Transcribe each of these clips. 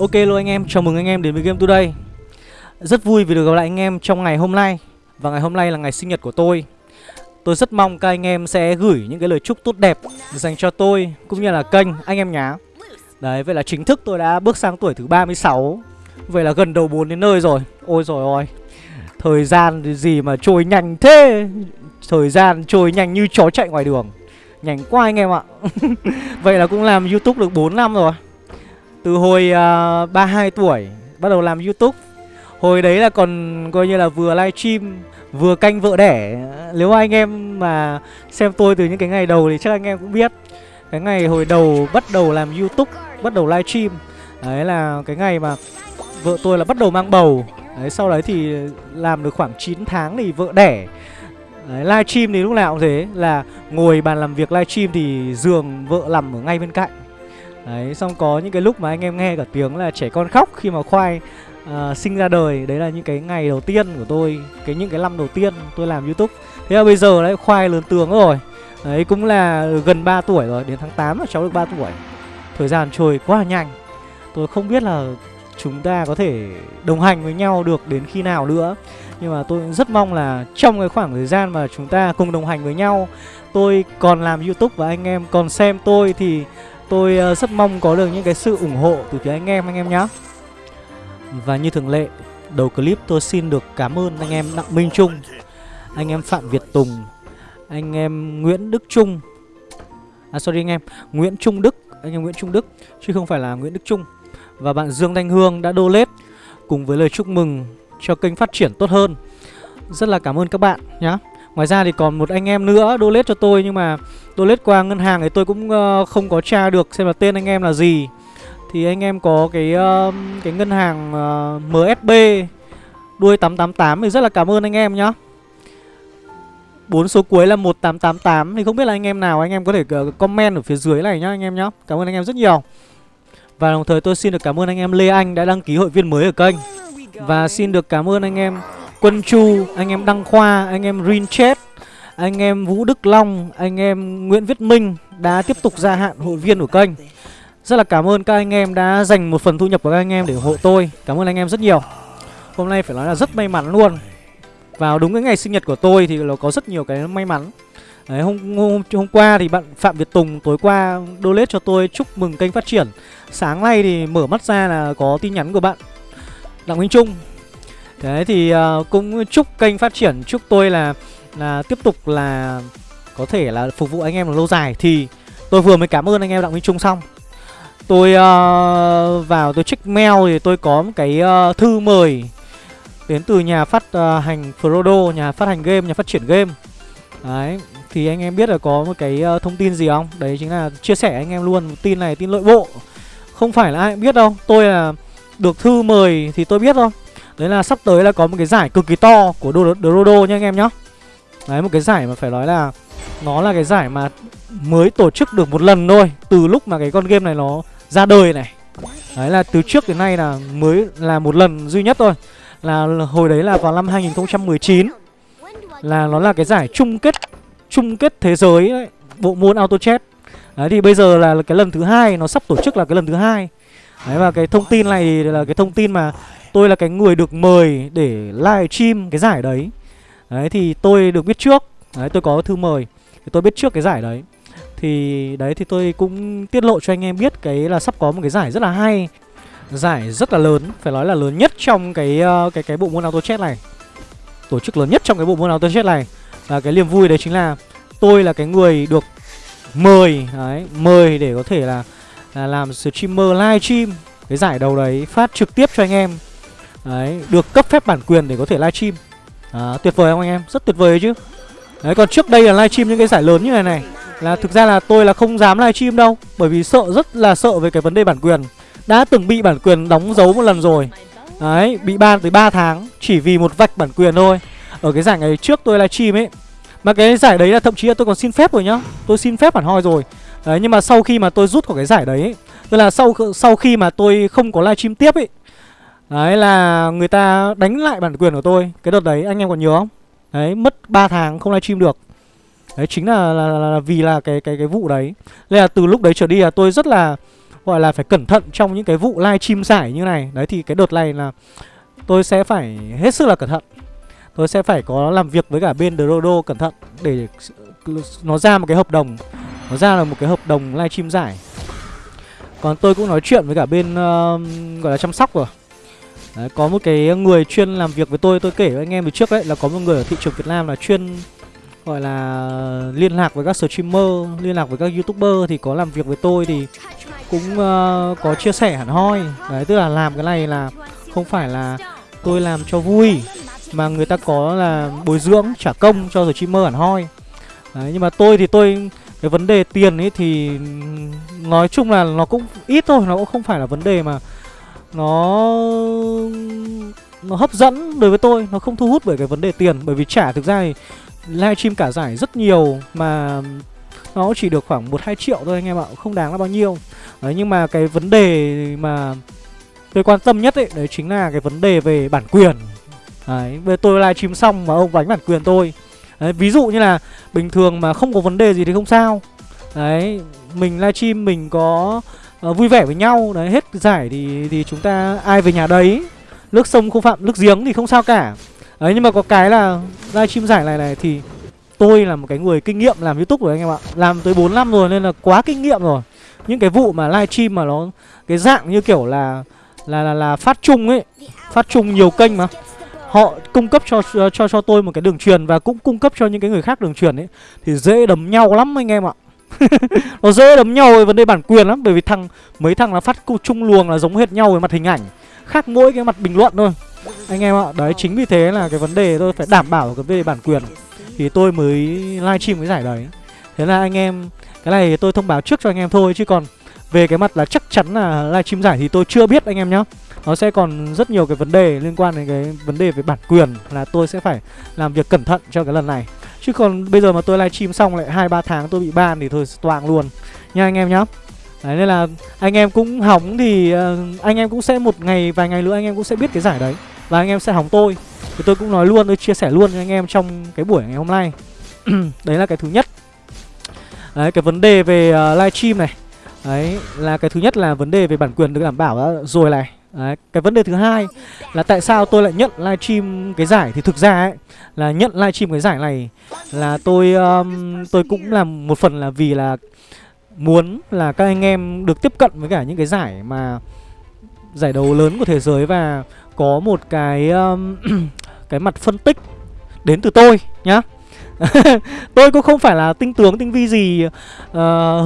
Ok luôn anh em, chào mừng anh em đến với Game Today. Rất vui vì được gặp lại anh em trong ngày hôm nay. Và ngày hôm nay là ngày sinh nhật của tôi. Tôi rất mong các anh em sẽ gửi những cái lời chúc tốt đẹp Dành cho tôi cũng như là kênh anh em nhá. Đấy, vậy là chính thức tôi đã bước sang tuổi thứ 36 Vậy là gần đầu 4 đến nơi rồi. Ôi rồi ôi. Thời gian gì mà trôi nhanh thế? Thời gian trôi nhanh như chó chạy ngoài đường. Nhanh quá anh em ạ. Vậy là cũng làm Youtube được 4 năm rồi từ hồi à, uh, 32 tuổi Bắt đầu làm Youtube. Hồi đấy là còn coi như là vừa livestream Vừa canh vợ đẻ. Nếu anh em mà xem tôi từ những cái ngày đầu Thì chắc anh em cũng biết. Cái ngày hồi đầu bắt đầu làm Youtube Bắt đầu livestream. Đấy là cái ngày mà Vợ tôi là bắt đầu mang bầu. Đấy sau đấy thì làm được khoảng 9 tháng thì vợ đẻ. Đấy, livestream thì lúc nào cũng thế. Là ngồi bàn làm việc livestream thì giường vợ nằm ở ngay bên cạnh. Đấy, xong có những cái lúc mà anh em nghe cả tiếng là trẻ con khóc khi mà khoai uh, sinh ra đời. Đấy là những cái ngày đầu tiên của tôi cái Những cái năm đầu tiên tôi làm Youtube. Thế là bây giờ đấy khoai lớn tướng rồi. Đấy cũng là gần 3 tuổi rồi Đến tháng 8 là cháu được 3 tuổi. Thời gian trôi quá nhanh. Tôi không biết là chúng ta có thể đồng hành với nhau được đến khi nào nữa. Nhưng mà tôi rất mong là trong cái khoảng thời gian mà chúng ta cùng đồng hành với nhau Tôi còn làm Youtube và anh em còn xem tôi thì Tôi ờ, rất mong có được những cái sự ủng hộ từ phía anh em anh em nhé Và như thường lệ, Đầu clip tôi xin được cảm ơn anh em Đặng Minh Trung, Anh em Phạm Việt Tùng, Anh em Nguyễn Đức Trung. À sorry anh em, Nguyễn Trung Đức, Anh em Nguyễn Trung Đức, Chứ không phải là Nguyễn Đức Trung. Và bạn Dương Thanh Hương đã donate Cùng với lời chúc mừng cho kênh phát triển tốt hơn. Rất là cảm ơn các bạn nhé Ngoài ra thì còn một anh em nữa donate cho tôi Nhưng mà donate qua ngân hàng thì tôi cũng uh, không có tra được xem là tên anh em là gì Thì anh em có cái uh, cái ngân hàng uh, MSB Đuôi 888 thì rất là cảm ơn anh em nhá bốn số cuối là 1888 Thì không biết là anh em nào anh em có thể comment ở phía dưới này nhá anh em nhá Cảm ơn anh em rất nhiều Và đồng thời tôi xin được cảm ơn anh em Lê Anh đã đăng ký hội viên mới ở kênh Và xin được cảm ơn anh em Quân Chu, anh em Đăng Khoa, anh em Rinchet, anh em Vũ Đức Long, anh em Nguyễn Viết Minh đã tiếp tục gia hạn hội viên của kênh. Rất là cảm ơn các anh em đã dành một phần thu nhập của các anh em để ủng hộ tôi. Cảm ơn anh em rất nhiều. Hôm nay phải nói là rất may mắn luôn. Vào đúng cái ngày sinh nhật của tôi thì nó có rất nhiều cái may mắn. Đấy, hôm, hôm hôm qua thì bạn Phạm Việt Tùng tối qua donate cho tôi chúc mừng kênh phát triển. Sáng nay thì mở mắt ra là có tin nhắn của bạn Đặng Minh Trung Đấy thì uh, cũng chúc kênh phát triển Chúc tôi là là tiếp tục là Có thể là phục vụ anh em lâu dài. Thì tôi vừa mới cảm ơn anh em Đặng Minh Trung xong. Tôi uh, vào tôi check mail thì tôi có một cái uh, thư mời Đến từ nhà phát uh, hành Frodo Nhà phát hành game, nhà phát triển game. Đấy Thì anh em biết là có một cái uh, thông tin gì không? Đấy chính là chia sẻ anh em luôn Tin này tin nội bộ. Không phải là ai cũng biết đâu. Tôi là được thư mời thì tôi biết thôi. Đấy là sắp tới là có một cái giải cực kỳ to của Dodo nha anh em nhá. Đấy một cái giải mà phải nói là Nó là cái giải mà mới tổ chức được một lần thôi Từ lúc mà cái con game này nó ra đời này. Đấy là từ trước đến nay là mới là một lần duy nhất thôi. Là hồi đấy là vào năm 2019 Là nó là cái giải chung kết Chung kết thế giới đấy, Bộ môn auto chat Đấy thì bây giờ là cái lần thứ hai Nó sắp tổ chức là cái lần thứ hai. Đấy và cái thông tin này thì là cái thông tin mà Tôi là cái người được mời để live stream cái giải đấy. Đấy thì tôi được biết trước. Đấy tôi có thư mời. Thì Tôi biết trước cái giải đấy. Thì đấy thì tôi cũng tiết lộ cho anh em biết Cái là sắp có một cái giải rất là hay. Giải rất là lớn Phải nói là lớn nhất trong cái ờ, cái cái bộ môn auto chết này. Tổ chức lớn nhất trong cái bộ môn auto chết này. Và cái niềm vui đấy chính là Tôi là cái người được mời đấy, Mời để có thể là, là làm streamer live stream Cái giải đầu đấy phát trực tiếp cho anh em. Đấy, được cấp phép bản quyền để có thể livestream. À, Tuyệt vời không anh em? Rất tuyệt vời chứ. Đấy, còn trước đây là livestream những cái giải lớn như này này Là thực ra là tôi là không dám livestream đâu Bởi vì sợ, rất là sợ về cái vấn đề bản quyền. Đã từng bị bản quyền đóng dấu một lần rồi. Đấy, bị ban tới 3 tháng Chỉ vì một vạch bản quyền thôi. Ở cái giải ngày trước tôi livestream ấy Mà cái giải đấy là thậm chí là tôi còn xin phép rồi nhá. Tôi xin phép hẳn hoi rồi. Đấy, nhưng mà sau khi mà tôi rút khỏi cái giải đấy Tức là sau sau khi mà tôi không có livestream tiếp ấy Đấy là người ta đánh lại bản quyền của tôi. Cái đợt đấy anh em còn nhớ không? Đấy mất 3 tháng không livestream được. Đấy chính là, là, là, là vì là cái cái cái vụ đấy. Nên là từ lúc đấy trở đi là tôi rất là gọi là phải cẩn thận trong những cái vụ livestream giải như này. Đấy thì cái đợt này là tôi sẽ phải hết sức là cẩn thận. Tôi sẽ phải có làm việc với cả bên Drodo cẩn thận để nó ra một cái hợp đồng nó ra là một cái hợp đồng livestream giải còn tôi cũng nói chuyện với cả bên uh, gọi là chăm sóc rồi. Đấy, có một cái người chuyên làm việc với tôi tôi kể với anh em từ trước đấy là có một người ở thị trường Việt Nam là chuyên gọi là liên lạc với các streamer liên lạc với các youtuber thì có làm việc với tôi thì cũng uh, có chia sẻ hẳn hoi. Đấy tức là làm cái này là không phải là tôi làm cho vui mà người ta có là bồi dưỡng trả công cho streamer hẳn hoi. Đấy nhưng mà tôi thì tôi cái vấn đề tiền ấy thì nói chung là nó cũng ít thôi, nó cũng không phải là vấn đề mà nó nó hấp dẫn đối với tôi, nó không thu hút bởi cái vấn đề tiền. Bởi vì trả thực ra thì livestream cả giải rất nhiều mà nó chỉ được khoảng một hai triệu thôi anh em ạ, không đáng là bao nhiêu. Đấy, nhưng mà cái vấn đề mà tôi quan tâm nhất ấy đấy chính là cái vấn đề về bản quyền. Đấy về tôi livestream xong mà ông đánh bản quyền tôi đấy, ví dụ như là bình thường mà không có vấn đề gì thì không sao. Đấy mình livestream mình có uh, vui vẻ với nhau đấy hết giải thì thì chúng ta ai về nhà đấy. Nước sông không phạm nước giếng thì không sao cả. Đấy nhưng mà có cái là livestream giải này này thì tôi là một cái người kinh nghiệm làm youtube rồi anh em ạ. Làm tới 4 năm rồi nên là quá kinh nghiệm rồi. Những cái vụ mà livestream mà nó cái dạng như kiểu là là là, là phát chung ấy phát chung nhiều kênh mà họ cung cấp cho cho cho tôi một cái đường truyền và cũng cung cấp cho những cái người khác đường truyền ấy, thì dễ đấm nhau lắm anh em ạ. Nó dễ đấm nhau về vấn đề bản quyền lắm, bởi vì thằng, mấy thằng là phát chung luồng là giống hệt nhau về mặt hình ảnh, khác mỗi cái mặt bình luận thôi. Anh em ạ, đấy, chính vì thế là cái vấn đề tôi phải đảm bảo cái về bản quyền. Thì tôi mới livestream cái giải đấy. Thế là anh em, cái này tôi thông báo trước cho anh em thôi, chứ còn về cái mặt là chắc chắn là livestream giải thì tôi chưa biết anh em nhá nó sẽ còn rất nhiều cái vấn đề liên quan đến cái vấn đề về bản quyền là tôi sẽ phải làm việc cẩn thận cho cái lần này. Chứ còn bây giờ mà tôi livestream xong lại hai ba tháng tôi bị ban thì thôi toang luôn. Nha anh em nhá. Đấy nên là anh em cũng hóng thì uh, anh em cũng sẽ một ngày vài ngày nữa anh em cũng sẽ biết cái giải đấy. Và anh em sẽ hóng tôi. Thì tôi cũng nói luôn tôi chia sẻ luôn cho anh em trong cái buổi ngày hôm nay. Đấy là cái thứ nhất. Đấy cái vấn đề về uh, livestream này. Đấy là cái thứ nhất là vấn đề về bản quyền được đảm bảo rồi này. Đấy, cái vấn đề thứ hai là tại sao tôi lại nhận livestream cái giải? Thì thực ra ấy là nhận livestream cái giải này là tôi um, tôi cũng làm một phần là vì là muốn là các anh em được tiếp cận với cả những cái giải mà giải đấu lớn của thế giới và có một cái um, cái mặt phân tích đến từ tôi nhá. tôi cũng không phải là tinh tướng tinh vi gì uh,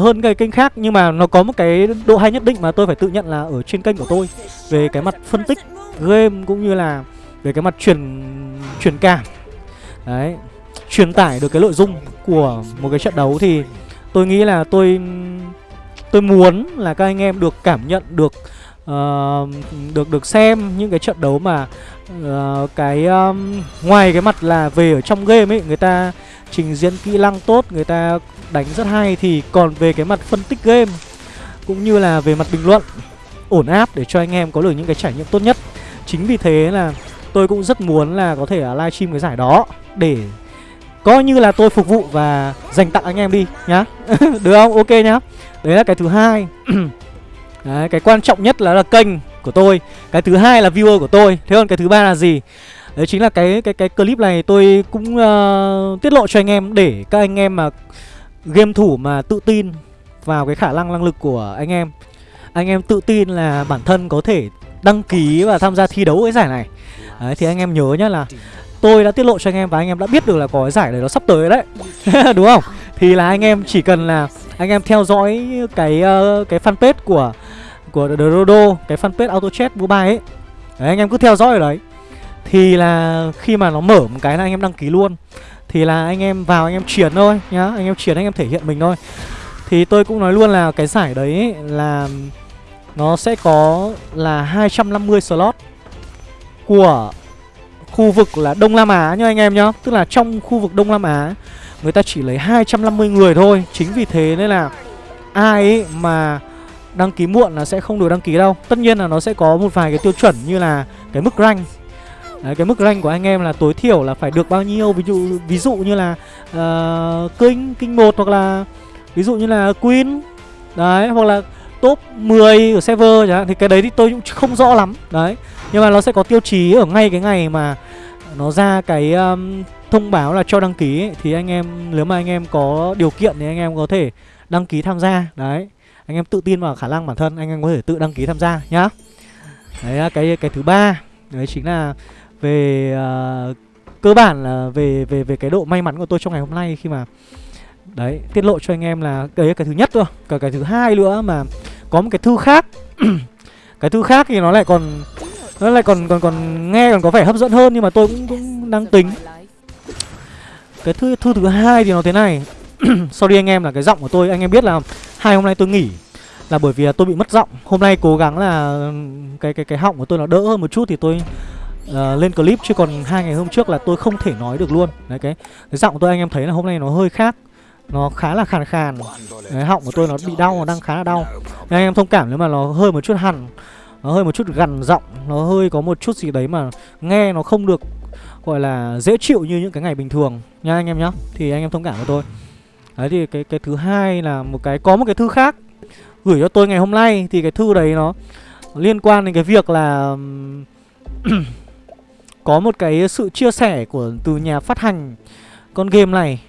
hơn cái kênh khác nhưng mà nó có một cái độ hay nhất định mà tôi phải tự nhận là ở trên kênh của tôi. Về cái mặt phân tích game cũng như là về cái mặt truyền truyền cảm. Đấy truyền tải được cái nội dung của một cái trận đấu thì tôi nghĩ là tôi tôi muốn là các anh em được cảm nhận được uh, được được xem những cái trận đấu mà uh, cái um, ngoài cái mặt là về ở trong game ấy người ta trình diễn kỹ năng tốt người ta đánh rất hay thì còn về cái mặt phân tích game cũng như là về mặt bình luận ổn áp để cho anh em có được những cái trải nghiệm tốt nhất. Chính vì thế là tôi cũng rất muốn là có thể là livestream cái giải đó để coi như là tôi phục vụ và dành tặng anh em đi nhá. Được không? Ok nhá. Đấy là cái thứ hai. Đấy cái quan trọng nhất là là kênh của tôi. Cái thứ hai là viewer của tôi. Thế còn cái thứ ba là gì? Đấy chính là cái cái cái clip này tôi cũng uh, tiết lộ cho anh em để các anh em mà game thủ mà tự tin vào cái khả năng năng lực của anh em. Anh em tự tin là bản thân có thể đăng ký và tham gia thi đấu cái giải này. Đấy, thì anh em nhớ nhá là tôi đã tiết lộ cho anh em và anh em đã biết được là có cái giải này nó sắp tới đấy. Đúng không? Thì là anh em chỉ cần là anh em theo dõi cái uh, cái fanpage của của The Rodo cái fanpage AutoChat chat bài ấy. Đấy, anh em cứ theo dõi ở đấy. Thì là khi mà nó mở một cái là anh em đăng ký luôn. Thì là anh em vào anh em chuyển thôi nhá anh em chuyển anh em thể hiện mình thôi. Thì tôi cũng nói luôn là cái giải đấy là nó sẽ có là 250 slot của khu vực là Đông Nam Á nhá anh em nhá. Tức là trong khu vực Đông Nam Á Người ta chỉ lấy 250 người thôi. Chính vì thế nên là ai ấy mà đăng ký muộn là sẽ không được đăng ký đâu. Tất nhiên là nó sẽ có một vài cái tiêu chuẩn như là cái mức rank. Đấy, cái mức rank của anh em là tối thiểu là phải được bao nhiêu? Ví dụ ví dụ như là ờ, uh, kinh kinh một hoặc là ví dụ như là queen. Đấy hoặc là top 10 ở server chẳng hạn. Thì cái đấy thì tôi cũng không rõ lắm. Đấy nhưng mà nó sẽ có tiêu chí ở ngay cái ngày mà nó ra cái um, thông báo là cho đăng ký ấy, thì anh em nếu mà anh em có điều kiện thì anh em có thể đăng ký tham gia. Đấy anh em tự tin vào khả năng bản thân anh em có thể tự đăng ký tham gia nhá. Đấy là cái cái thứ ba. Đấy chính là về uh, cơ bản là về về về cái độ may mắn của tôi trong ngày hôm nay khi mà đấy tiết lộ cho anh em là đấy là cái thứ nhất thôi. Cả cái thứ hai nữa mà có một cái thư khác. Cái thư khác thì nó lại còn nó lại còn còn còn nghe còn có vẻ hấp dẫn hơn nhưng mà tôi cũng cũng đang tính. Cái thư thư thứ hai thì nó thế này. sorry anh em là cái giọng của tôi. Anh em biết là hai hôm nay tôi nghỉ là bởi vì là tôi bị mất giọng. Hôm nay cố gắng là cái cái cái họng của tôi nó đỡ hơn một chút thì tôi uh, lên clip. Chứ còn hai ngày hôm trước là tôi không thể nói được luôn. Đấy cái cái giọng của tôi anh em thấy là hôm nay nó hơi khác. Nó khá là khàn khàn. Cái họng của tôi nó bị đau nó đang khá là đau. Nên anh em thông cảm nếu mà nó hơi một chút hằn nó hơi một chút gằn giọng nó hơi có một chút gì đấy mà nghe nó không được gọi là dễ chịu như những cái ngày bình thường. Nha anh em nhá. Thì anh em thông cảm với tôi đấy, thì cái cái thứ hai là một cái, có một cái thư khác gửi cho tôi ngày hôm nay, thì cái thư đấy nó liên quan đến cái việc là có một cái sự chia sẻ của, từ nhà phát hành con game này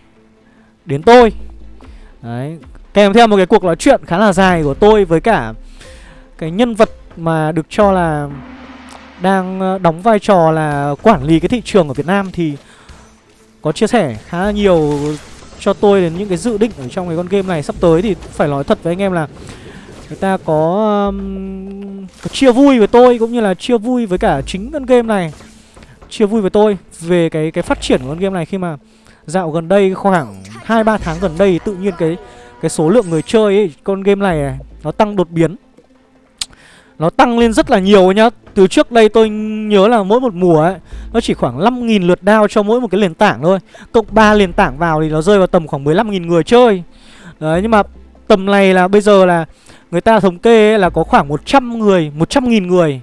đến tôi. Đấy, kèm theo một cái cuộc nói chuyện khá là dài của tôi với cả cái nhân vật mà được cho là đang ờ, đóng vai trò là quản lý cái thị trường ở Việt Nam thì có chia sẻ khá là nhiều cho tôi đến những cái dự định ở trong cái con game này sắp tới thì phải nói thật với anh em là người ta có, um, có chia vui với tôi cũng như là chia vui với cả chính con game này chia vui với tôi về cái cái phát triển của con game này khi mà dạo gần đây khoảng 2 3 tháng gần đây tự nhiên cái cái số lượng người chơi ấy, con game này, này nó tăng đột biến. Nó tăng lên rất là nhiều nhá. Từ trước đây tôi nhớ là mỗi một mùa ấy nó chỉ khoảng 5.000 lượt đao cho mỗi một cái nền tảng thôi. Cộng 3 nền tảng vào thì nó rơi vào tầm khoảng 15.000 người chơi. Đấy nhưng mà tầm này là bây giờ là người ta thống kê ấy là có khoảng 100 người, 100.000 người.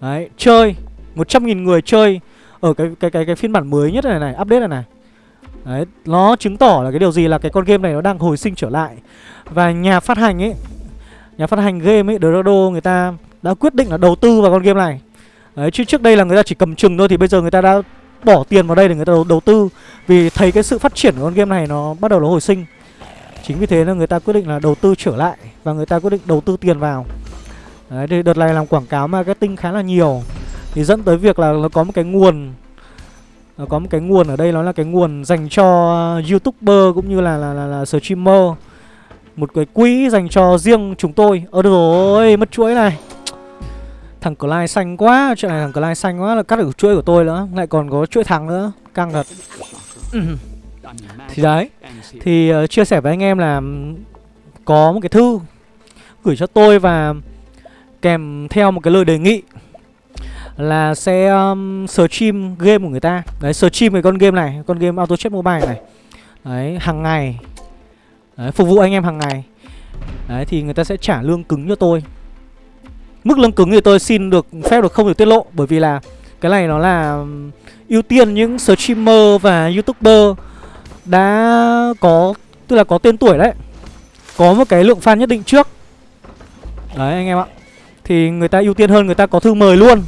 Đấy, chơi 100.000 người chơi ở cái cái cái cái phiên bản mới nhất này này, update này này. Đấy, nó chứng tỏ là cái điều gì là cái con game này nó đang hồi sinh trở lại Và nhà phát hành ấy Nhà phát hành game ấy, Dorado người ta đã quyết định là đầu tư vào con game này. Đấy, chứ trước đây là người ta chỉ cầm chừng thôi thì bây giờ người ta đã bỏ tiền vào đây để người ta đầu, đầu tư. Vì thấy cái sự phát triển của con game này nó bắt đầu nó hồi sinh. Chính vì thế nên người ta quyết định là đầu tư trở lại Và người ta quyết định đầu tư tiền vào. Đấy, thì đợt này làm quảng cáo marketing khá là nhiều. Thì dẫn tới việc là nó có một cái nguồn nó có một cái nguồn ở đây nó là cái nguồn dành cho youtuber cũng như là là, là, là streamer. Một cái quỹ dành cho riêng chúng tôi. Ơ được rồi mất chuỗi này thằng Clyde xanh quá chuyện này thằng Clyde xanh quá là cắt được chuỗi của tôi nữa lại còn có chuỗi thằng nữa căng thật. Thì đấy thì uh, chia sẻ với anh em là có một cái thư gửi cho tôi và kèm theo một cái lời đề nghị là sẽ um, stream game của người ta. Đấy stream cái con game này con game auto chess mobile này. Đấy hàng ngày. Đấy, phục vụ anh em hàng ngày. Đấy thì người ta sẽ trả lương cứng cho tôi mức lương cứng thì tôi xin được phép được không được tiết lộ bởi vì là cái này nó là ưu tiên những streamer và youtuber đã có tức là có tên tuổi đấy có một cái lượng fan nhất định trước. Đấy anh em ạ. Thì người ta ưu tiên hơn người ta có thư mời luôn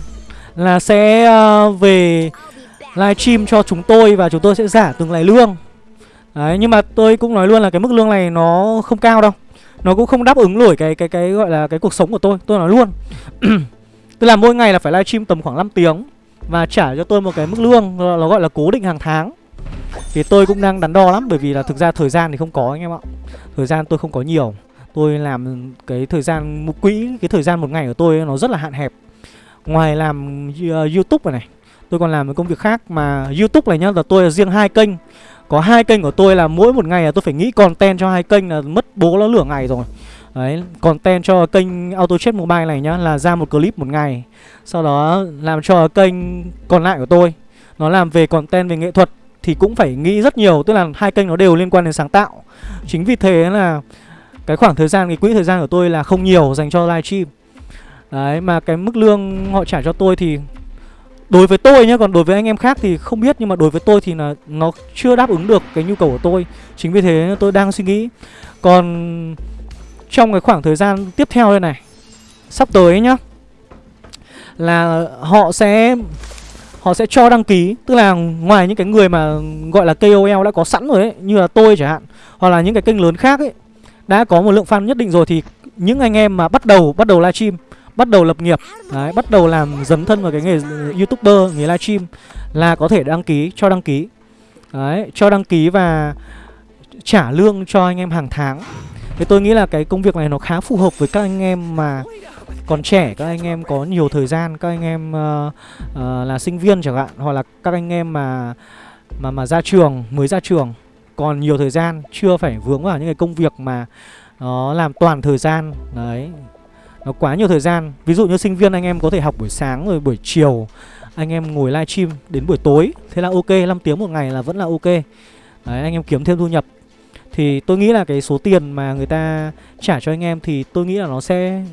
là sẽ uh, về livestream cho chúng tôi và chúng tôi sẽ giả từng ngày lương. Đấy, nhưng mà tôi cũng nói luôn là cái mức lương này nó không cao đâu. Nó cũng không đáp ứng nổi cái cái cái gọi là cái cuộc sống của tôi Tôi nói luôn. Tức là mỗi ngày là phải livestream tầm khoảng 5 tiếng Và trả cho tôi một cái mức lương Nó gọi là cố định hàng tháng. Thì tôi cũng đang đắn đo lắm Bởi vì là thực ra thời gian thì không có anh em ạ. Thời gian tôi không có nhiều. Tôi làm cái thời gian một quỹ Cái thời gian một ngày của tôi nó rất là hạn hẹp. Ngoài làm uh, YouTube này, này Tôi còn làm một công việc khác mà YouTube này nhá là tôi là riêng hai kênh. Có hai kênh của tôi là mỗi một ngày là tôi phải nghĩ content cho hai kênh là mất bố nó lửa ngày rồi. Đấy, content cho kênh Auto Chat Mobile này nhá là ra một clip một ngày. Sau đó làm cho kênh còn lại của tôi Nó làm về content về nghệ thuật Thì cũng phải nghĩ rất nhiều Tức là hai kênh nó đều liên quan đến sáng tạo. Chính vì thế là Cái khoảng thời gian, cái quỹ thời gian của tôi là không nhiều dành cho livestream. Đấy mà cái mức lương họ trả cho tôi thì Đối với tôi nhé, còn đối với anh em khác thì không biết Nhưng mà đối với tôi thì là nó chưa đáp ứng được cái nhu cầu của tôi. Chính vì thế tôi đang suy nghĩ. Còn trong cái khoảng thời gian tiếp theo đây này sắp tới nhá là họ sẽ họ sẽ cho đăng ký. Tức là ngoài những cái người mà gọi là KOL đã có sẵn rồi ấy như là tôi chẳng hạn hoặc là những cái kênh lớn khác ấy đã có một lượng fan nhất định rồi thì những anh em mà bắt đầu bắt đầu livestream bắt đầu lập nghiệp. Đấy, bắt đầu làm dấn thân vào cái nghề youtuber nghề livestream là có thể đăng ký cho đăng ký. Đấy cho đăng ký và trả lương cho anh em hàng tháng. Thì tôi nghĩ là cái công việc này nó khá phù hợp với các anh em mà còn trẻ các anh em có nhiều thời gian các anh em uh, uh, là sinh viên chẳng hạn hoặc là các anh em mà mà mà ra trường mới ra trường còn nhiều thời gian chưa phải vướng vào những cái công việc mà nó làm toàn thời gian. Đấy nó quá nhiều thời gian. Ví dụ như sinh viên anh em có thể học buổi sáng rồi buổi chiều. Anh em ngồi livestream đến buổi tối. Thế là ok 5 tiếng một ngày là vẫn là ok. Đấy anh em kiếm thêm thu nhập. Thì tôi nghĩ là cái số tiền mà người ta trả cho anh em thì tôi nghĩ là nó sẽ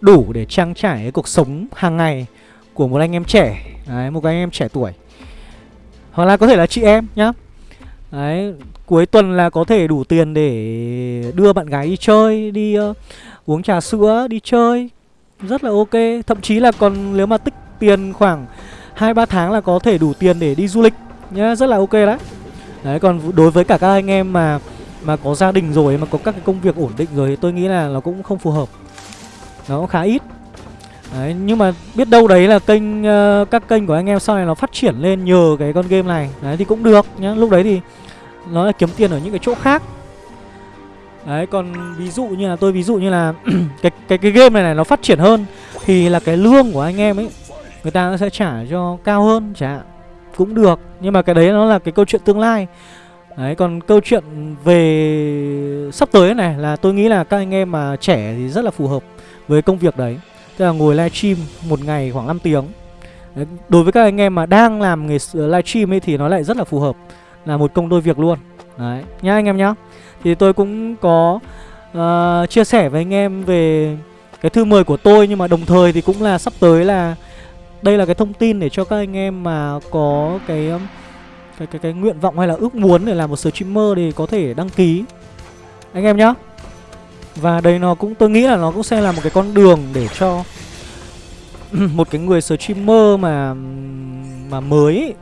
đủ để trang trải cái cuộc sống hàng ngày của một anh em trẻ. Đấy một anh em trẻ tuổi. Hoặc là có thể là chị em nhá. Đấy cuối tuần là có thể đủ tiền để đưa bạn gái đi chơi đi uh, uống trà sữa đi chơi rất là ok. Thậm chí là còn nếu mà tích tiền khoảng hai ba tháng là có thể đủ tiền để đi du lịch nhá rất là ok đấy. Đấy còn đối với cả các anh em mà mà có gia đình rồi mà có các cái công việc ổn định rồi thì tôi nghĩ là nó cũng không phù hợp. Nó cũng khá ít. Đấy nhưng mà biết đâu đấy là kênh uh, các kênh của anh em sau này nó phát triển lên nhờ cái con game này. Đấy thì cũng được nhá. Lúc đấy thì nó là kiếm tiền ở những cái chỗ khác đấy còn ví dụ như là tôi ví dụ như là cái cái cái game này này nó phát triển hơn thì là cái lương của anh em ấy người ta sẽ trả cho cao hơn chả hạn. Cũng được nhưng mà cái đấy nó là cái câu chuyện tương lai. Đấy còn câu chuyện về sắp tới này là tôi nghĩ là các anh em mà trẻ thì rất là phù hợp với công việc đấy. Tức là ngồi livestream một ngày khoảng 5 tiếng. Đấy, Đối với các anh em mà đang làm nghề livestream ấy thì nó lại rất là phù hợp Là một công đôi việc luôn. Đấy. Nhá anh em nhá. Thì tôi cũng có uh, chia sẻ với anh em về cái thư mời của tôi Nhưng mà đồng thời thì cũng là sắp tới là Đây là cái thông tin để cho các anh em mà có cái cái cái cái nguyện vọng hay là ước muốn để làm một streamer thì có thể đăng ký. Anh em nhá. Và đây nó cũng tôi nghĩ là nó cũng sẽ là một cái con đường để cho một cái người streamer mà mà mới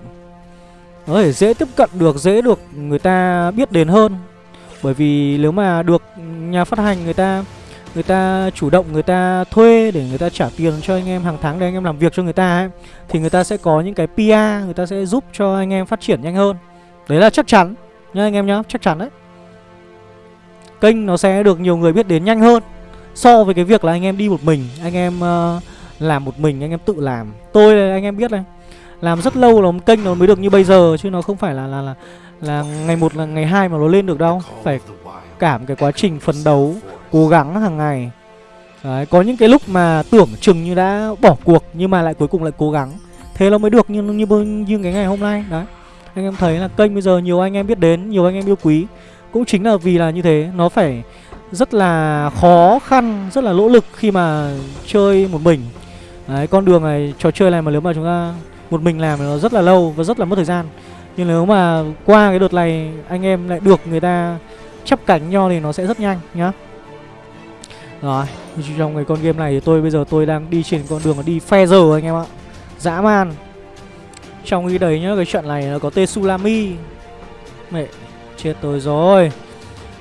nó thể dễ tiếp cận được dễ được người ta biết đến hơn. Bởi vì nếu mà được nhà phát hành người ta người ta chủ động người ta thuê để người ta trả tiền cho anh em hàng tháng để anh em làm việc cho người ta ấy, thì người ta sẽ có những cái PR người ta sẽ giúp cho anh em phát triển nhanh hơn. Đấy là chắc chắn nhá anh em nhá chắc chắn đấy. Kênh nó sẽ được nhiều người biết đến nhanh hơn so với cái việc là anh em đi một mình anh em uh, làm một mình anh em tự làm. Tôi anh em biết này làm rất lâu là một kênh nó mới được như bây giờ chứ nó không phải là là là là ngày một là ngày hai mà nó lên được đâu. Phải cảm cái quá trình phấn đấu cố gắng hàng ngày. Đấy, có những cái lúc mà tưởng chừng như đã bỏ cuộc nhưng mà lại cuối cùng lại cố gắng. Thế nó mới được như như như cái ngày hôm nay đấy. Anh em thấy là kênh bây giờ nhiều anh em biết đến nhiều anh em yêu quý. Cũng chính là vì là như thế nó phải rất là khó khăn rất là nỗ lực khi mà chơi một mình. Đấy con đường này trò chơi này mà nếu mà chúng ta một mình làm nó rất là lâu và rất là mất thời gian. Nhưng nếu mà qua cái đợt này anh em lại được người ta chắp cánh nhau thì nó sẽ rất nhanh nhá. Rồi trong cái con game này thì tôi bây giờ tôi đang đi trên con đường đi phe giờ anh em ạ. Dã man. Trong khi đấy nhá cái trận này nó có tên Sulami mẹ chết tôi rồi.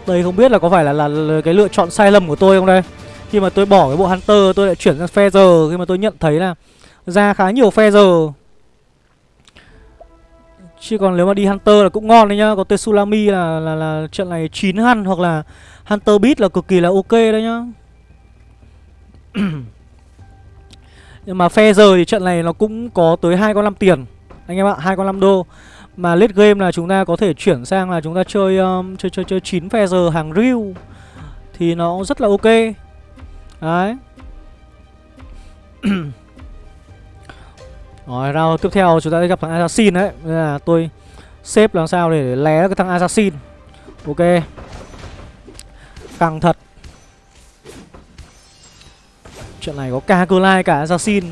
Đây không biết là có phải là, là, là cái lựa chọn sai lầm của tôi không đây? Khi mà tôi bỏ cái bộ Hunter tôi lại chuyển sang phe giờ. Khi mà tôi nhận thấy là ra khá nhiều phe giờ. Chứ còn nếu mà đi Hunter là cũng ngon đấy nhá. Có Tsunami là, là, là trận này 9 hăn Hoặc là Hunter Beat là cực kỳ là ok đấy nhá. Nhưng mà phe giờ thì trận này nó cũng có tới hai con 5 tiền. Anh em ạ, hai con 5 đô. Mà late game là chúng ta có thể chuyển sang là chúng ta chơi um, chơi chơi chơi 9 phe giờ hàng real Thì nó rất là ok. Đấy. Rồi, round tiếp theo chúng ta sẽ gặp thằng Assassin đấy. Nên là tôi xếp làm sao để lé cái thằng Assassin. Ok. Căng thật. Chuyện này có ca cơ lai cả Assassin.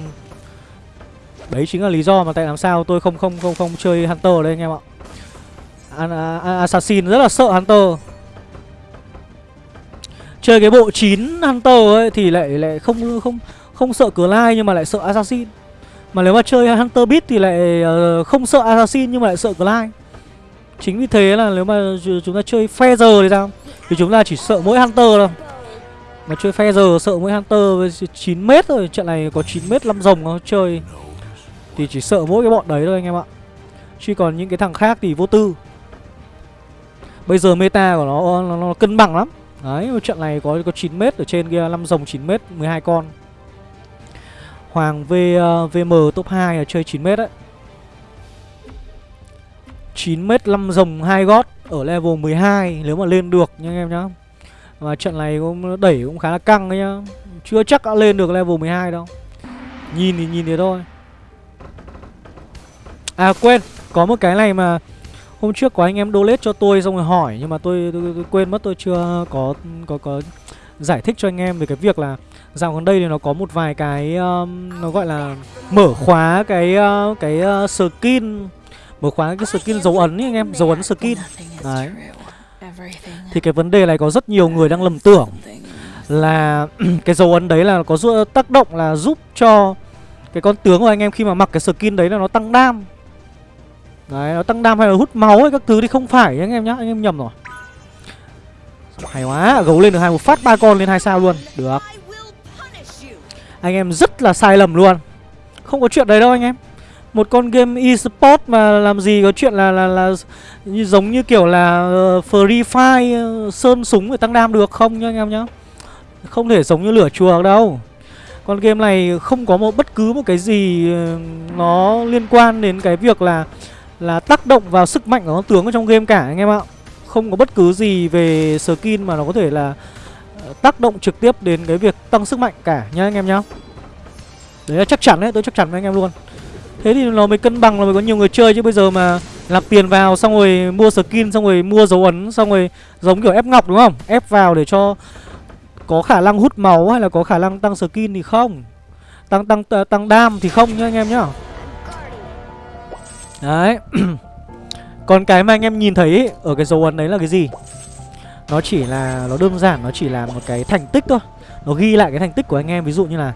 Đấy chính là lý do mà tại làm sao tôi không không không không chơi Hunter đây anh em ạ. À, à, Assassin rất là sợ Hunter. Chơi cái bộ 9 Hunter ấy thì lại lại không không không sợ Clyde nhưng mà lại sợ Assassin. Mà nếu mà chơi Hunter Beat thì lại uh, không sợ Assassin nhưng mà lại sợ Clyde. Chính vì thế là nếu mà chúng ta chơi Feather thì sao? Thì chúng ta chỉ sợ mỗi Hunter thôi. Mà chơi Feather sợ mỗi Hunter với 9 mét thôi, trận này có 9 mét 5 rồng nó chơi thì chỉ sợ mỗi cái bọn đấy thôi anh em ạ. Chứ còn những cái thằng khác thì vô tư. Bây giờ meta của nó nó, nó cân bằng lắm. Đấy, trận này có có 9 mét ở trên kia 5 rồng 9 mét 12 con. Hoàng V ờ, uh, VM top 2 là chơi 9m đấy. 9m 5 rồng 2 gót ở level 12 nếu mà lên được nha anh em nhá. Và trận này cũng đẩy cũng khá là căng đấy nhá. Chưa chắc đã lên được level 12 đâu. Nhìn thì nhìn thế thôi. À quên, có một cái này mà hôm trước có anh em donate cho tôi xong rồi hỏi nhưng mà tôi, tôi, tôi quên mất tôi chưa có có có giải thích cho anh em về cái việc là dạo gần đây thì nó có một vài cái um, nó gọi là mở khóa cái uh, cái uh, skin mở khóa cái skin dấu ấn ấy anh em dấu ấn skin đấy thì cái vấn đề này có rất nhiều người đang lầm tưởng là cái dấu ấn đấy là có tác động là giúp cho cái con tướng của anh em khi mà mặc cái skin đấy là nó tăng đam Đấy, nó tăng đam hay là hút máu hay các thứ thì không phải anh em nhá, anh em nhầm rồi. Hay quá, gấu lên được hai một phát ba con lên hai sao luôn. Được. Anh em rất là sai lầm luôn. Không có chuyện đấy đâu anh em. Một con game eSport mà làm gì có chuyện là là là như giống như kiểu là uh, Free Fire uh, sơn súng để tăng đam được không nhá anh em nhá. Không thể giống như lửa chùa đâu. Con game này không có một bất cứ một cái gì uh, nó liên quan đến cái việc là là tác động vào sức mạnh của con tướng ở trong game cả anh em ạ Không có bất cứ gì về skin mà nó có thể là tác động trực tiếp đến cái việc tăng sức mạnh cả nhá anh em nhá Đấy là chắc chắn đấy, tôi chắc chắn với anh em luôn Thế thì nó mới cân bằng là mới có nhiều người chơi chứ bây giờ mà làm tiền vào xong rồi mua skin xong rồi mua dấu ấn xong rồi giống kiểu ép ngọc đúng không? Ép vào để cho có khả năng hút máu hay là có khả năng tăng skin thì không. Tăng tăng ờ, tăng đam thì không nhá anh em nhá. Đấy Còn cái mà anh em nhìn thấy ấy, ở cái dấu ấn đấy là cái gì nó chỉ là, nó đơn giản, nó chỉ là một cái thành tích thôi Nó ghi lại cái thành tích của anh em Ví dụ như là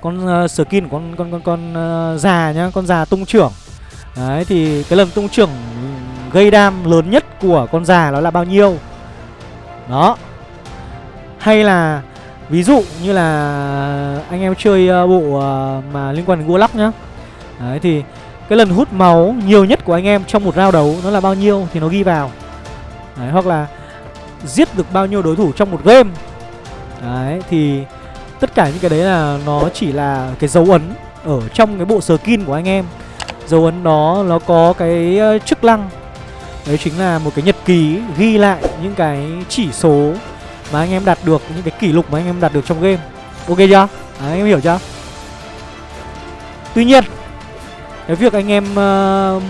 con uh, skin của con con con con uh, già nhá, con già tung trưởng. Đấy thì cái lần tung trưởng gây đam lớn nhất của con già nó là bao nhiêu? Đó. Hay là ví dụ như là anh em chơi uh, bộ uh, mà liên quan đến Warlock nhá. Đấy thì cái lần hút máu nhiều nhất của anh em trong một round đấu nó là bao nhiêu thì nó ghi vào đấy, hoặc là giết được bao nhiêu đối thủ trong một game. Đấy thì tất cả những cái đấy là nó chỉ là cái dấu ấn ở trong cái bộ skin của anh em. Dấu ấn đó nó có cái ờ, chức năng. Đấy chính là một cái nhật ký ghi lại những cái chỉ số mà anh em đạt được những cái kỷ lục mà anh em đạt được trong game. Ok chưa? Đấy, anh em hiểu chưa? Tuy nhiên cái việc anh em uh,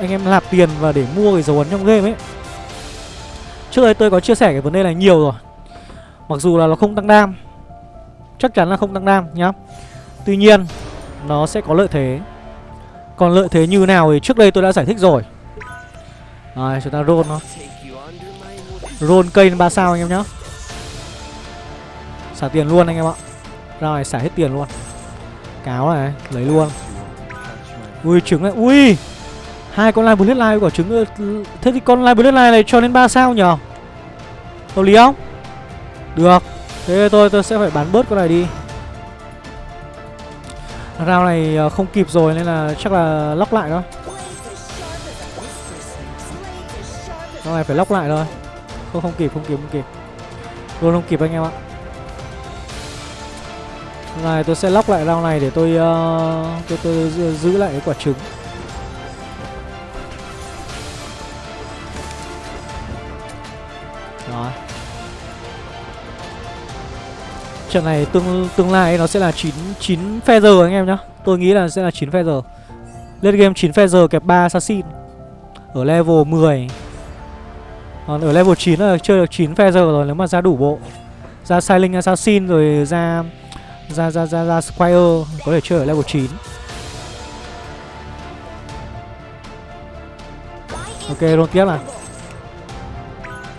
anh em nạp tiền và để mua cái dấu ấn trong game ấy trước đây tôi có chia sẻ cái vấn đề này nhiều rồi. Mặc dù là nó không tăng đam. Chắc chắn là không tăng đam nhá. Tuy nhiên, nó sẽ có lợi thế. Còn lợi thế như nào thì trước đây tôi đã giải thích rồi. Rồi, chúng ta roll nó. Roll cây lên ba sao anh em nhá. Xả tiền luôn anh em ạ. Rồi, xả hết tiền luôn. Cáo này, lấy luôn. Ui, trứng này. Ui! Hai con live bullet live quả trứng Thế thì con live bullet này cho đến 3 sao nhở Hợp lý không? Được. Thế tôi tôi sẽ phải bán bớt con này đi. Round này ờ, không kịp rồi nên là chắc là lóc lại thôi. Con này phải lóc lại thôi. Không không kịp không kịp không kịp. Luôn không kịp anh em ạ. Này tôi sẽ lóc lại round này để tôi uh, tôi, tôi giữ lại cái quả trứng. Đó Trận này tương tương lai nó sẽ là 9 9 feather anh em nhá. Tôi nghĩ là sẽ là 9 feather. Lên game 9 feather kẹp 3 assassin. Ở level 10. Còn ở level 9 là chơi được 9 feather rồi, nếu mà ra đủ bộ. Ra Silent Assassin rồi ra ra ra ra ra Squire, có thể chơi ở level 9 Ok roll tiếp nào.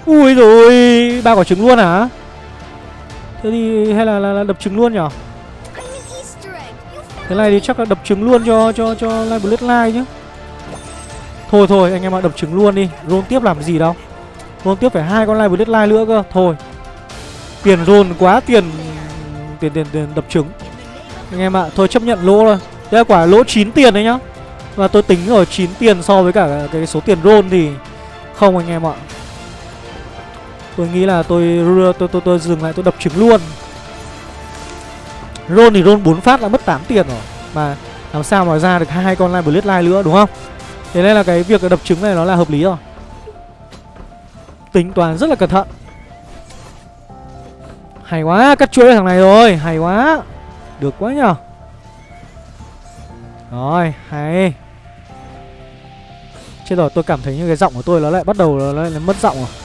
Ui rồi ba quả trứng luôn hả Thế thì hay là, là, là đập trứng luôn nhở? Thế này thì chắc là đập trứng luôn cho cho cho Live Bloodline chứ Thôi thôi anh em ạ đập trứng luôn đi. Roll tiếp làm gì đâu. Roll tiếp phải hai con Live Bloodline nữa cơ. Thôi. Tiền roll quá tiền Tiền tiền tiền đập trứng. Anh em ạ thôi chấp nhận lỗ rồi đây là quả lỗ 9 tiền đấy nhá. Và tôi tính ở 9 tiền so với cả cái số tiền roll thì Không anh em ạ. Tôi nghĩ là tôi tôi tôi, tôi, tôi dừng lại tôi đập trứng luôn. Ron thì Ron 4 phát đã mất 8 tiền rồi. Mà làm sao mà ra được hai con line Bloodline nữa đúng không? Thế nên là cái việc đập trứng này nó là hợp lý rồi. Tính toán rất là cẩn thận. Hay quá, cắt chuỗi thằng này rồi. Hay quá. Được quá nhở Rồi, hay. Chết rồi, tôi cảm thấy như cái giọng của tôi nó lại bắt đầu nó lại mất giọng rồi.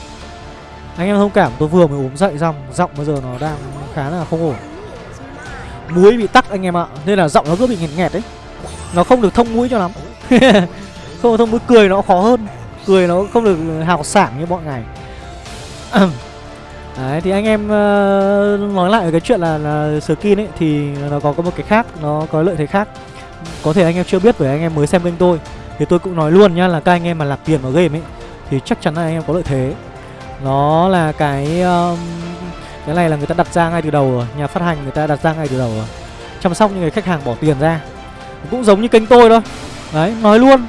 Anh em thông cảm, tôi vừa mới ốm dậy xong Giọng bây giờ nó đang khá là không ổn. Mũi bị tắc anh em ạ Nên là giọng nó cứ bị nghẹt nghẹt đấy Nó không được thông mũi cho lắm. Không thông mũi cười nó khó hơn. Cười nó không được hào sảng như mọi ngày. Đấy thì anh em uh, nói lại cái chuyện là, là skin ấy Thì nó có, có một cái khác Nó có lợi thế khác. Có thể anh em chưa biết bởi anh em mới xem kênh tôi. Thì tôi cũng nói luôn nhá là các anh em mà lạc tiền vào game ấy Thì chắc chắn là anh em có lợi thế. Nó là cái um, cái này là người ta đặt ra ngay từ đầu rồi. Nhà phát hành người ta đặt ra ngay từ đầu rồi. Chăm sóc những người khách hàng bỏ tiền ra. Cũng giống như kênh tôi thôi. Đấy, nói luôn.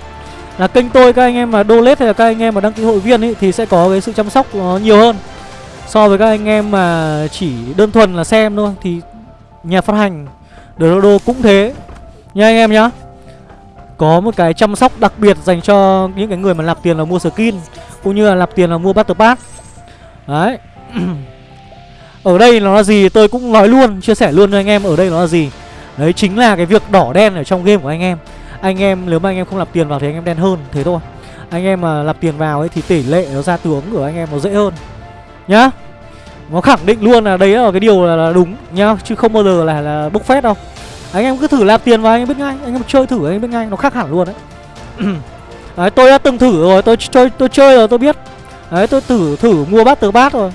Là kênh tôi các anh em mà donate hay là các anh em mà đăng ký hội viên ấy Thì sẽ có cái sự chăm sóc nó nhiều hơn. So với các anh em mà chỉ đơn thuần là xem thôi Thì nhà phát hành Dodo cũng thế. Nha anh em nhá. Có một cái chăm sóc đặc biệt dành cho những cái người mà nạp tiền là mua skin Cũng như là nạp tiền là mua Battle Pass. Đấy. Ở đây nó là gì tôi cũng nói luôn Chia sẻ luôn cho anh em ở đây nó là gì. Đấy chính là cái việc đỏ đen ở trong game của anh em. Anh em nếu mà anh em không nạp tiền vào thì anh em đen hơn Thế thôi. Anh em mà nạp tiền vào ấy thì tỷ lệ nó ra tướng của anh em nó dễ hơn. Nhá. Nó khẳng định luôn là đấy là cái điều là, là đúng nhá Chứ không bao giờ là, là bốc phét đâu. Anh em cứ thử làm tiền vào anh em biết ngay. Anh em chơi thử anh em biết ngay. Nó khác hẳn luôn đấy. Đấy tôi đã từng thử rồi. Tôi chơi tôi chơi rồi tôi biết. Đấy tôi thử thử mua bát từ bát rồi.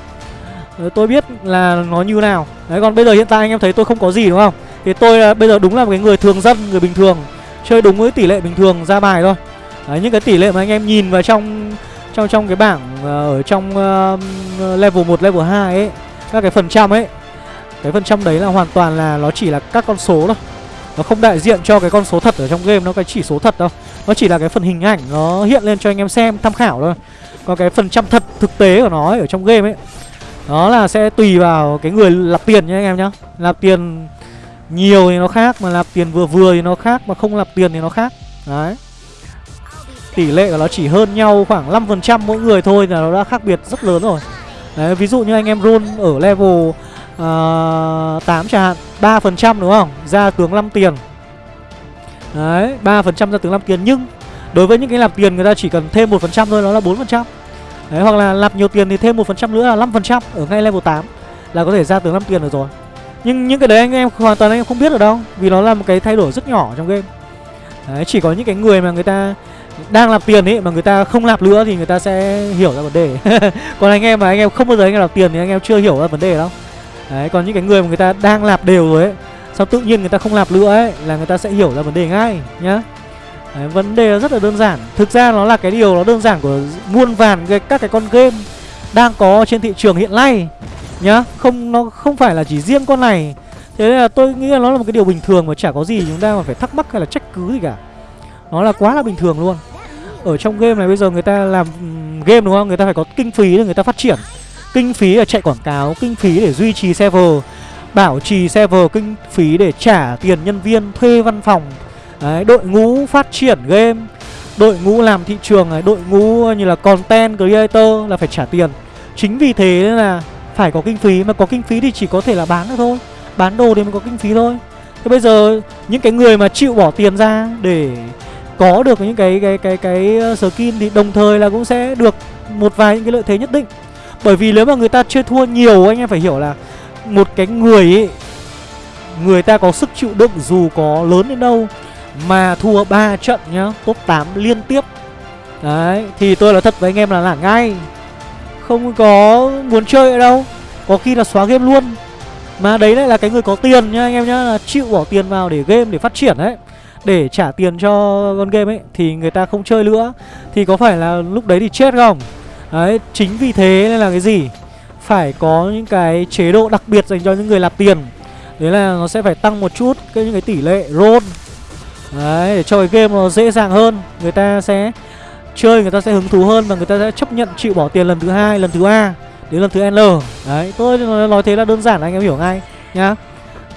Đấy, tôi biết là nó như nào. Đấy còn bây giờ hiện tại anh em thấy tôi không có gì đúng không? Thì tôi uh, bây giờ đúng là một cái người thường dân Người bình thường. Chơi đúng với tỷ lệ bình thường ra bài thôi. Đấy những cái tỷ lệ mà anh em nhìn vào trong Trong trong cái bảng uh, Ở trong uh, level 1, level 2 ấy Các cái phần trăm ấy cái phần trăm đấy là hoàn toàn là Nó chỉ là các con số thôi. Nó không đại diện cho cái con số thật ở trong game Nó cái chỉ số thật đâu. Nó chỉ là cái phần hình ảnh Nó hiện lên cho anh em xem tham khảo thôi. Còn cái phần trăm thật thực tế của nó ấy, ở trong game ấy đó là sẽ tùy vào cái người lập tiền nhá anh em nhá. Lập tiền nhiều thì nó khác Mà lập tiền vừa vừa thì nó khác Mà không lập tiền thì nó khác. Đấy. Tỷ lệ của nó chỉ hơn nhau khoảng 5% mỗi người thôi là nó đã khác biệt rất lớn rồi. Đấy ví dụ như anh em roll ở level Ờ, uh, 8 chẳng hạn 3% đúng không Ra tướng 5 tiền Đấy 3% ra tướng 5 tiền Nhưng đối với những cái nạp tiền người ta chỉ cần thêm 1% thôi Nó là 4% Đấy hoặc là nạp nhiều tiền thì thêm 1% nữa là 5% ở ngay level 8 là có thể ra tướng 5 tiền được rồi. Nhưng những cái đấy anh em hoàn toàn anh em không biết được đâu vì nó là một cái thay đổi rất nhỏ trong game. Đấy, chỉ có những cái người mà người ta đang làm tiền ấy mà người ta không làm nữa thì người ta sẽ hiểu ra vấn đề. còn anh em mà anh em không bao giờ anh em làm tiền thì anh em chưa hiểu ra vấn đề đâu. Đấy, còn những cái người mà người ta đang lạp đều rồi ấy, sao tự nhiên người ta không lạp nữa ấy là người ta sẽ hiểu ra vấn đề ngay nhá. Đấy, vấn đề rất là đơn giản. Thực ra nó là cái điều nó đơn giản của muôn vàn cái, các cái con game đang có trên thị trường hiện nay nhá. Không nó không phải là chỉ riêng con này. Thế nên là tôi nghĩ là nó là một cái điều bình thường mà chả có gì chúng ta mà phải thắc mắc hay là trách cứ gì cả. Nó là quá là bình thường luôn. Ở trong game này bây giờ người ta làm ừ, game đúng không? Người ta phải có kinh phí để người ta phát triển kinh phí để chạy quảng cáo kinh phí để duy trì server bảo trì server kinh phí để trả tiền nhân viên thuê văn phòng. Đấy, đội ngũ phát triển game Đội ngũ làm thị trường này Đội ngũ như là content creator là phải trả tiền. Chính vì thế nên là phải có kinh phí Mà có kinh phí thì chỉ có thể là bán được thôi Bán đồ thì mới có kinh phí thôi. Thế bây giờ những cái người mà chịu bỏ tiền ra Để có được những cái cái cái cái, cái skin Thì đồng thời là cũng sẽ được một vài những cái lợi thế nhất định. Bởi vì nếu mà người ta chơi thua nhiều, Anh em phải hiểu là Một cái người ấy Người ta có sức chịu đựng dù có lớn đến đâu, mà thua 3 trận nhá, Top 8 liên tiếp. Đấy, Thì tôi nói thật với anh em là nản ngay. Không có muốn chơi ở đâu, Có khi là xóa game luôn. Mà đấy lại là cái người có tiền nhá, anh em nhá, là Chịu bỏ tiền vào để game để phát triển đấy Để trả tiền cho con game ấy, Thì người ta không chơi nữa. Thì có phải là lúc đấy thì chết không? Đấy chính vì thế nên là cái gì? Phải có những cái chế độ đặc biệt dành cho những người nạp tiền. Đấy là nó sẽ phải tăng một chút cái, những cái tỷ lệ roll. Đấy để cho cái game nó dễ dàng hơn. Người ta sẽ chơi người ta sẽ hứng thú hơn Và người ta sẽ chấp nhận chịu bỏ tiền lần thứ hai lần thứ ba đến lần thứ L. Đấy tôi nói thế là đơn giản anh em hiểu ngay nhá.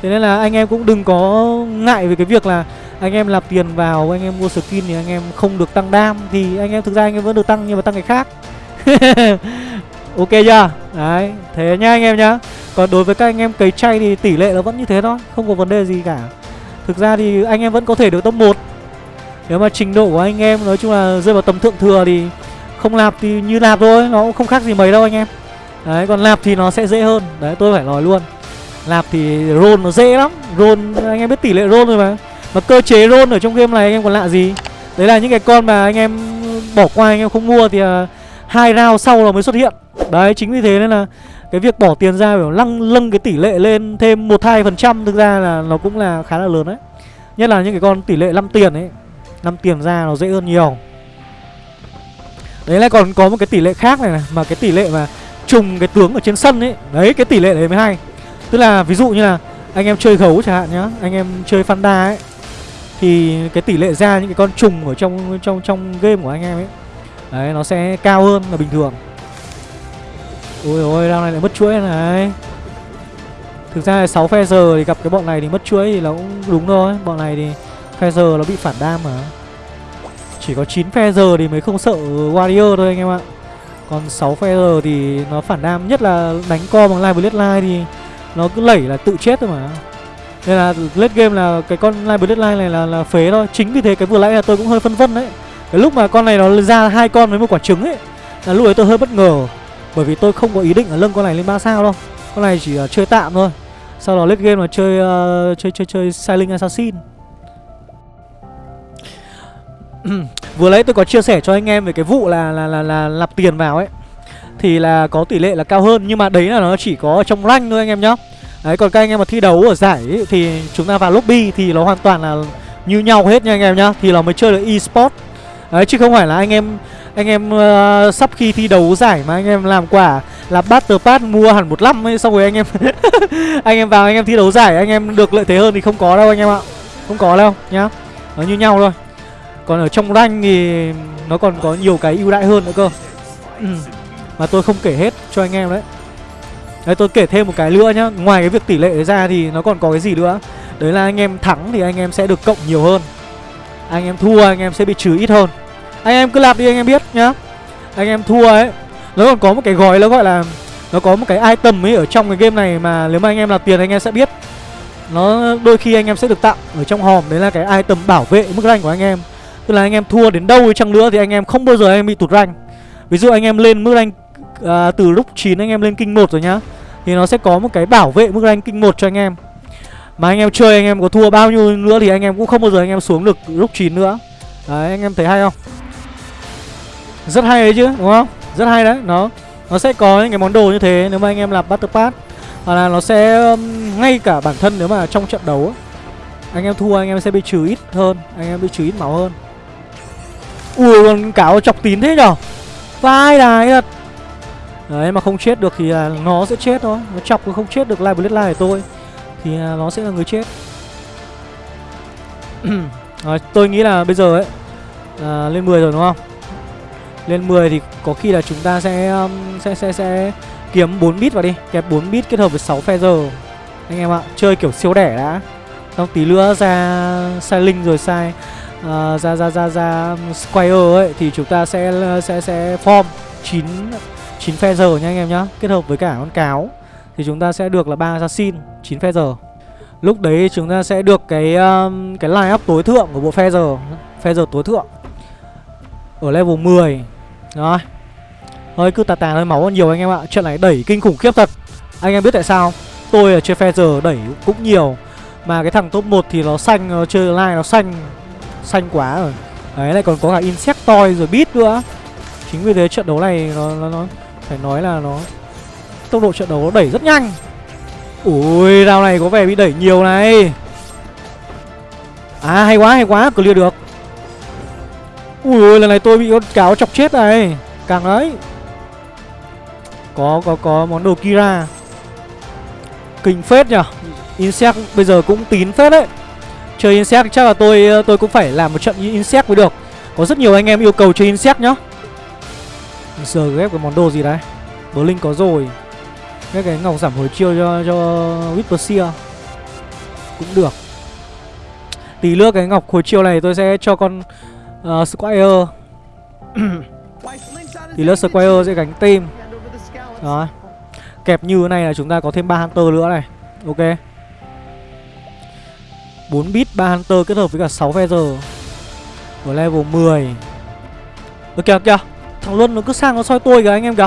Thế nên là anh em cũng đừng có ngại về cái việc là anh em lạp tiền vào anh em mua skin thì anh em không được tăng đam. Thì anh em thực ra anh em vẫn được tăng nhưng mà tăng cái khác. ok chưa? Đấy thế nhá anh em nhá. Còn đối với các anh em cấy chay thì tỷ lệ nó vẫn như thế thôi không có vấn đề gì cả. Thực ra thì anh em vẫn có thể được top 1 nếu mà trình độ của anh em nói chung là rơi vào tầm thượng thừa thì không lạp thì như lạp thôi nó cũng không khác gì mấy đâu anh em. Đấy còn lạp thì nó sẽ dễ hơn. Đấy tôi phải nói luôn. Lạp thì roll nó dễ lắm. Roll anh em biết tỷ lệ roll rồi mà. Mà cơ chế roll ở trong game này anh em còn lạ gì? Đấy là những cái con mà anh em bỏ qua anh em không mua thì uh, hai round sau là mới xuất hiện. Đấy chính vì thế nên là cái việc bỏ tiền ra để lăng lâng cái tỷ lệ lên thêm một hai phần trăm thực ra là nó cũng là khá là lớn đấy. Nhất là những cái con tỷ lệ 5 tiền ấy 5 tiền ra nó dễ hơn nhiều. Đấy lại còn có một cái tỷ lệ khác này, này mà cái tỷ lệ mà trùng cái tướng ở trên sân ấy đấy cái tỷ lệ đấy mới hay. Tức là ví dụ như là anh em chơi gấu chẳng hạn nhá anh em chơi Fanda ấy thì cái tỷ lệ ra những cái con trùng ở trong trong trong game của anh em ấy đấy, nó sẽ cao hơn là bình thường. Ôi ôi round này lại mất chuỗi này. Thực ra là 6 phe giờ thì gặp cái bọn này thì mất chuỗi thì nó cũng đúng thôi. Bọn này thì phe giờ nó bị phản đam mà. Chỉ có 9 phe giờ thì mới không sợ warrior thôi anh em ạ. Còn 6 phe giờ thì nó phản đam nhất là đánh co bằng live bloodline thì nó cứ lẩy là tự chết thôi mà. Nên là late game là cái con live bloodline này là là phế thôi. Chính vì thế cái vừa nãy là tôi cũng hơi phân vân đấy cái lúc mà con này nó ra hai con với một quả trứng ấy là lúc ấy tôi hơi bất ngờ. Bởi vì tôi không có ý định là lưng con này lên ba sao đâu. Con này chỉ uh, chơi tạm thôi. Sau đó lết game là chơi uh, chơi chơi chơi silent assassin. Vừa lấy tôi có chia sẻ cho anh em về cái vụ là là là là nạp tiền vào ấy. Thì là có tỷ lệ là cao hơn nhưng mà đấy là nó chỉ có trong rank thôi anh em nhá. Đấy còn các anh em mà thi đấu ở giải ấy, thì chúng ta vào lobby thì nó hoàn toàn là như nhau hết nha anh em nhá. Thì nó mới chơi được e-sport đấy chứ không phải là anh em anh em uh, sắp khi thi đấu giải mà anh em làm quả là battle pass mua hẳn một năm ấy xong rồi anh em anh em vào anh em thi đấu giải anh em được lợi thế hơn thì không có đâu anh em ạ. Không có đâu nhá. Nó như nhau thôi. Còn ở trong rank thì nó còn có nhiều cái ưu đãi hơn nữa cơ. Ừ. Mà tôi không kể hết cho anh em đấy. Đấy tôi kể thêm một cái nữa nhá. Ngoài cái việc tỷ lệ ra thì nó còn có cái gì nữa? Đấy là anh em thắng thì anh em sẽ được cộng nhiều hơn. Anh em thua anh em sẽ bị trừ ít hơn Anh em cứ lạp đi anh em biết nhá Anh em thua ấy Nó còn có một cái gói nó gọi là Nó có một cái item ấy ở trong cái game này Mà nếu mà anh em làm tiền anh em sẽ biết Nó đôi khi anh em sẽ được tặng ở trong hòm Đấy là cái item bảo vệ mức rank của anh em Tức là anh em thua đến đâu chăng nữa thì anh em không bao giờ anh em bị tụt rank Ví dụ anh em lên mức rank à, từ lúc 9 anh em lên kinh 1 rồi nhá Thì nó sẽ có một cái bảo vệ mức rank kinh 1 cho anh em mà anh em chơi, anh em có thua bao nhiêu nữa thì anh em cũng không bao giờ anh em xuống được lúc 9 nữa. Đấy, anh em thấy hay không? Rất hay đấy chứ, đúng không? Rất hay đấy, nó Nó sẽ có những cái món đồ như thế nếu mà anh em làm Battle Pass. Hoặc là nó sẽ ngay cả bản thân nếu mà trong trận đấu Anh em thua anh em sẽ bị trừ ít hơn, Anh em bị trừ ít máu hơn. Ui, con cáo chọc tín thế nhở? Vai đài thật. Đấy, mà không chết được thì là nó sẽ chết thôi. Nó chọc không chết được Live Bloodline của tôi. Thì à, nó sẽ là người chết. À, Tôi nghĩ là bây giờ ấy à, Lên 10 rồi đúng không? Lên 10 thì có khi là chúng ta sẽ um, sẽ sẽ sẽ kiếm 4 bit vào đi. Kẹp 4 bit kết hợp với 6 feather. Anh em ạ Chơi kiểu siêu đẻ đã. Xong tí nữa ra sai linh rồi sai uh, ra ra ra ra um, square ấy thì chúng ta sẽ sẽ sẽ form 9 9 feather nha anh em nhá. Kết hợp với cả con cáo. Thì chúng ta sẽ được là ba assassin 9 feather. Lúc đấy chúng ta sẽ được cái um, cái line up tối thượng của bộ phe giờ, phe giờ tối thượng. Ở level 10. Rồi. Thôi cứ tà tà hơi máu nhiều anh em ạ. chuyện này đẩy kinh khủng khiếp thật. Anh em biết tại sao? Tôi ở chơi phe giờ đẩy cũng nhiều. Mà cái thằng top 1 thì nó xanh nó chơi line nó xanh xanh quá rồi đấy lại còn có cả insectoid rồi bit nữa chính vì thế trận đấu này nó nó, nó phải nói là nó tốc độ trận đấu nó đẩy rất nhanh Ui round này có vẻ bị đẩy nhiều này. À hay quá hay quá, clear được. Ui ôi lần này tôi bị con cáo chọc chết này. Càng đấy. Có có có món đồ Kira. Kinh phết nhở. Insect bây giờ cũng tín phết đấy. Chơi Insect chắc là tôi tôi cũng phải làm một trận Insect mới được. Có rất nhiều anh em yêu cầu chơi Insect nhá. Giờ ghép cái món đồ gì đấy? Blink có rồi. Cái cái ngọc giảm hồi chiêu cho cho Whisper Cũng được. Tí nữa cái ngọc hồi chiêu này tôi sẽ cho con uh, Squire. Tí nữa Squire sẽ gánh team. Đó Kẹp như thế này là chúng ta có thêm ba Hunter nữa này. Ok. 4 bit 3 Hunter kết hợp với cả 6 Feather. Ở level 10 Ơ kìa kìa. Thằng Luân nó cứ sang nó soi tôi kìa anh em kìa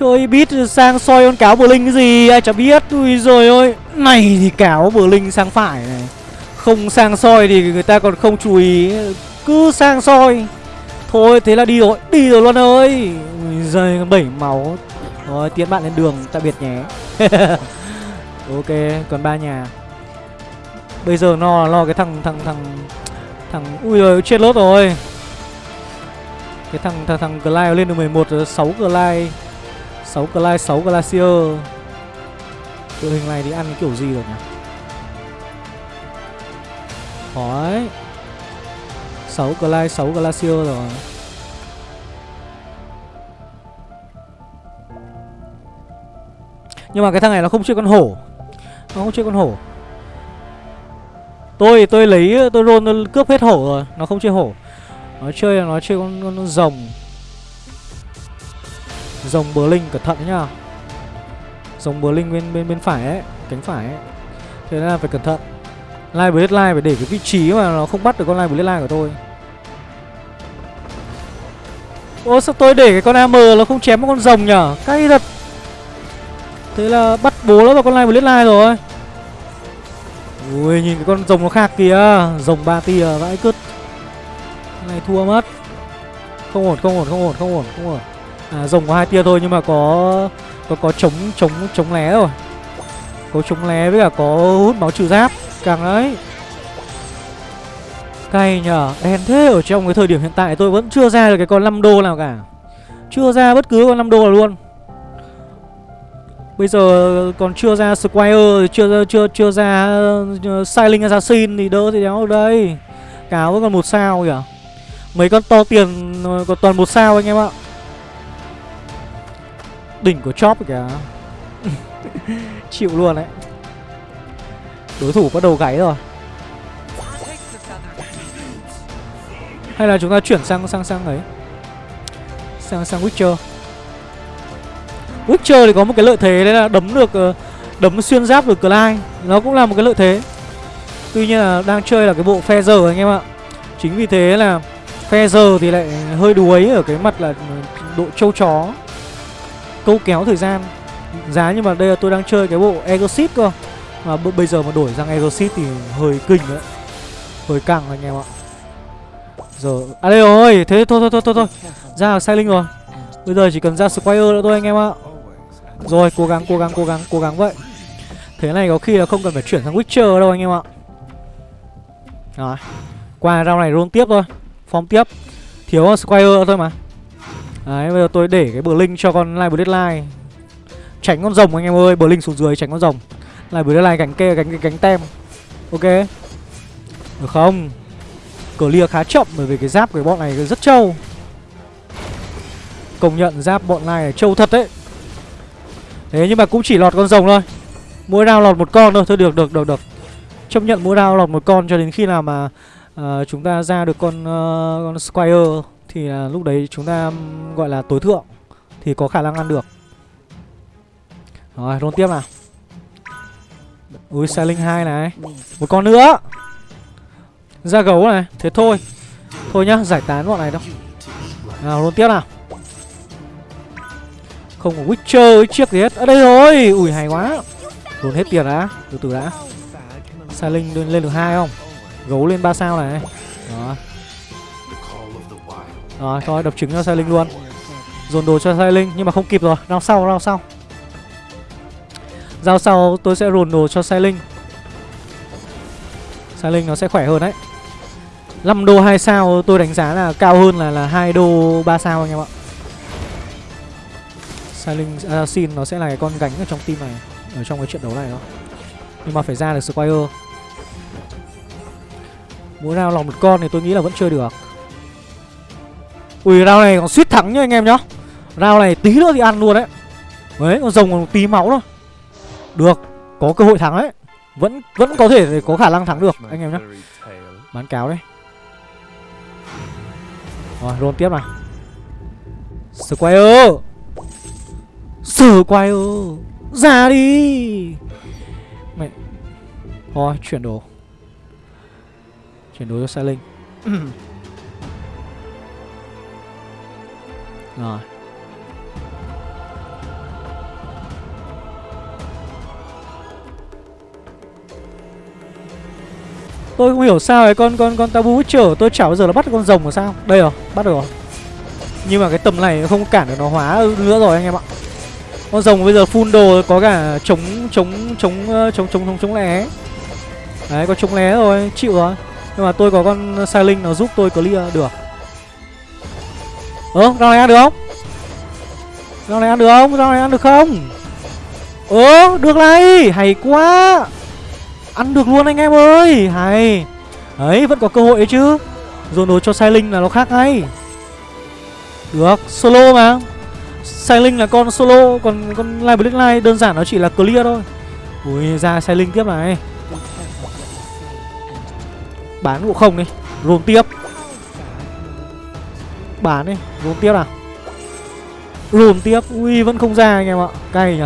Chơi bit sang soi con cáo bờ linh cái gì ai chả biết. Ui rồi ôi Này thì cáo bờ linh sang phải này. Không sang soi thì người ta còn không chú ý. Cứ sang soi. Thôi thế là đi rồi. Đi rồi luôn ơi. Ui giời bảy máu. Rồi tiến bạn lên đường tạm biệt nhé. Ok còn ba nhà. Bây giờ nó lo cái thằng thằng thằng thằng ui rồi chết lốt rồi. Cái thằng thằng thằng Glide lên được 11 rồi, 6 Glide. 6 Glide, 6 Glacier. Đội hình này thì ăn cái kiểu gì rồi nhỉ? Khó ấy. 6 Glide, 6 Glacier rồi. Nhưng mà cái thằng này nó không chơi con hổ Nó không chơi con hổ Tôi tôi lấy tôi roll tôi cướp hết hổ rồi, nó không chơi hổ. Nó chơi nó chơi con con, con rồng. Rồng bờ linh cẩn thận nhá. Rồng bờ linh bên bên bên phải ấy, cánh phải ấy. Thế nên là phải cẩn thận. Live Blade Live phải để cái vị trí mà nó không bắt được con Live Blade Live của tôi. Ô sao tôi để cái con AM nó không chém một con rồng nhở? Cay thật. Thế là bắt bố nó vào con Live Blade Live rồi. Ui nhìn cái con rồng nó khác kìa Rồng ba tia vãi cứt này thua mất Không ổn không ổn không ổn không ổn không ổn À rồng có hai tia thôi nhưng mà có Có có chống chống chống lé rồi Có chống lé với cả có hút máu trừ giáp Càng đấy Cay nhở Đen thế ở trong cái thời điểm hiện tại tôi vẫn chưa ra được cái con 5 đô nào cả Chưa ra bất cứ con 5 đô nào luôn Bây giờ còn chưa ra Squire chưa chưa chưa ra uh, Silent Assassin thì đỡ thì đéo đây. Cáo vẫn còn một sao kìa. Mấy con to tiền ờ, còn toàn một sao anh em ạ. Đỉnh của chóp kìa. Chịu luôn đấy. Đối thủ bắt đầu gáy rồi. Hay là chúng ta chuyển sang sang sang ấy. Sang sang Witcher. Witcher thì có một cái lợi thế đấy là đấm được ờ, đấm xuyên giáp được Clyde nó cũng là một cái lợi thế tuy nhiên là đang chơi là cái bộ phe giờ anh em ạ chính vì thế là phe giờ thì lại hơi đuối ở cái mặt là độ trâu chó câu kéo thời gian. Giá nhưng mà đây là tôi đang chơi cái bộ Exit cơ. Mà bây giờ mà đổi sang Exit thì hơi kinh đấy. Hơi căng anh em ạ. Giờ à đây rồi, thế thôi thôi thôi thôi thôi. Ra sai linh rồi. Bây giờ chỉ cần ra Squire nữa thôi anh em ạ. Rồi, cố gắng cố gắng cố gắng cố gắng vậy. Thế này có khi là không cần phải chuyển sang Witcher đâu anh em ạ. Rồi, Qua round này luôn tiếp thôi. Form tiếp. Thiếu Squire thôi mà. Đấy bây giờ tôi để cái bờ linh cho con Live Deadline Tránh con rồng anh em ơi Bờ linh xuống dưới tránh con rồng. Live Deadline gánh kê gánh gánh tem. Ok. Được không? Clear khá chậm bởi vì cái giáp của bọn này rất trâu. Công nhận giáp bọn này trâu thật đấy. Thế nhưng mà cũng chỉ lọt con rồng thôi. Mỗi round lọt một con thôi Thôi được được được được. Chấp nhận mỗi round lọt một con cho đến khi nào mà uh, Chúng ta ra được con uh, con Squire. Thì uh, lúc đấy chúng ta gọi là tối thượng Thì có khả năng ăn được. Rồi rôn tiếp nào. Ui linh 2 này. Một con nữa. Ra gấu này Thế thôi. Thôi nhá giải tán bọn này đâu. Nào rôn tiếp nào. Không có Witcher chiếc gì hết. Ở đây rồi. Ui hay quá. Rôn hết tiền đã. Từ từ đã. Xe linh lên, lên được hai không? Gấu lên ba sao này. Đó rồi thôi đập trứng cho sai linh luôn. Dồn đồ cho sai linh nhưng mà không kịp rồi. Rao sau rao sau. Giao sau tôi sẽ rồn đồ cho Sai Linh Sai Linh nó sẽ khỏe hơn đấy. 5 đô 2 sao tôi đánh giá là cao hơn là là 2 đô 3 sao anh em ạ. Sai Linh Assassin à, nó sẽ là cái con gánh ở trong team này, Ở trong cái trận đấu này đó. Nhưng mà phải ra được Squire. Mỗi nào lòng một con thì tôi nghĩ là vẫn chơi được. Ui, round này còn suýt thắng nhá anh em nhá. Round này tí nữa thì ăn luôn đấy. Đấy, con rồng còn tí máu thôi. Được, Có cơ hội thắng đấy. Vẫn vẫn có thể có khả năng thắng được, anh em nhá. Bán cáo đấy Rồi roll tiếp nào. Squire. Squire, Ra đi. Mày Thôi chuyển đồ. Chuyển đồ cho xe Linh Rồi. Tôi không hiểu sao ấy con con con tabu chở tôi chả bao giờ là bắt con rồng mà sao? Đây rồi, bắt được rồi. Nhưng mà cái tầm này không cản được nó hóa nữa rồi anh em ạ. Con rồng bây giờ full đồ có cả chống chống chống chống ờ, chống chống chống lé. Đấy có chống lé rồi, chịu rồi. Nhưng mà tôi có con sai linh nó giúp tôi clear được. Ơ, rau này ăn được không? Rau này ăn được không? Rau này ăn được không? Ơ, được này, hay quá. Ăn được luôn anh em ơi Hay. Đấy vẫn có cơ hội ấy chứ. Dồn đồ cho Sai Linh là nó khác ngay. Được Solo mà. Sai Linh là con solo Còn con Live black Live đơn giản nó chỉ là clear thôi. Ui ra Sai Linh tiếp này. Bán cũng không đi Roll tiếp. Bán đi Rùm tiếp nào. Rùm tiếp. Ui, vẫn không ra anh em ạ. Cay nhỉ.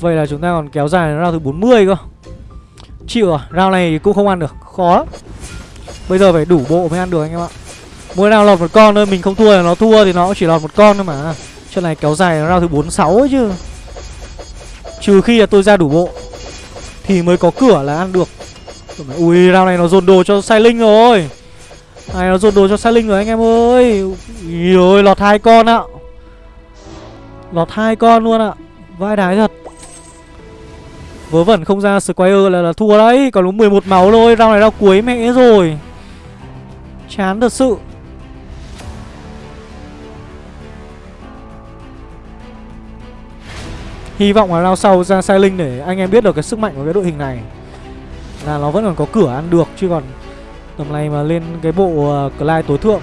Vậy là chúng ta còn kéo dài đến round thứ 40 cơ. Chịu à Round này cũng không ăn được. Khó lắm. Bây giờ phải đủ bộ mới ăn được anh em ạ. Mỗi nào lọt một con thôi, Mình không thua là nó thua Thì nó cũng chỉ lọt một con thôi mà. Trận này kéo dài đến round thứ 46 ấy chứ. Trừ khi là tôi ra đủ bộ Thì mới có cửa là ăn được. Ui round này nó dồn đồ cho sai linh rồi Này nó dồn đồ cho sai linh rồi anh em ơi. Ui ơi lọt hai con ạ. Lọt hai con luôn ạ. Vai đái thật. Vớ vẩn không ra Squire là, là thua đấy. Còn đúng 11 máu thôi. Round này round cuối mẹ rồi. Chán thật sự. Hy vọng là lao sau ra sai linh để anh em biết được cái sức mạnh của cái đội hình này. Là nó vẫn còn có cửa ăn được Chứ còn tầm này mà lên cái bộ uh, Clyde tối thượng.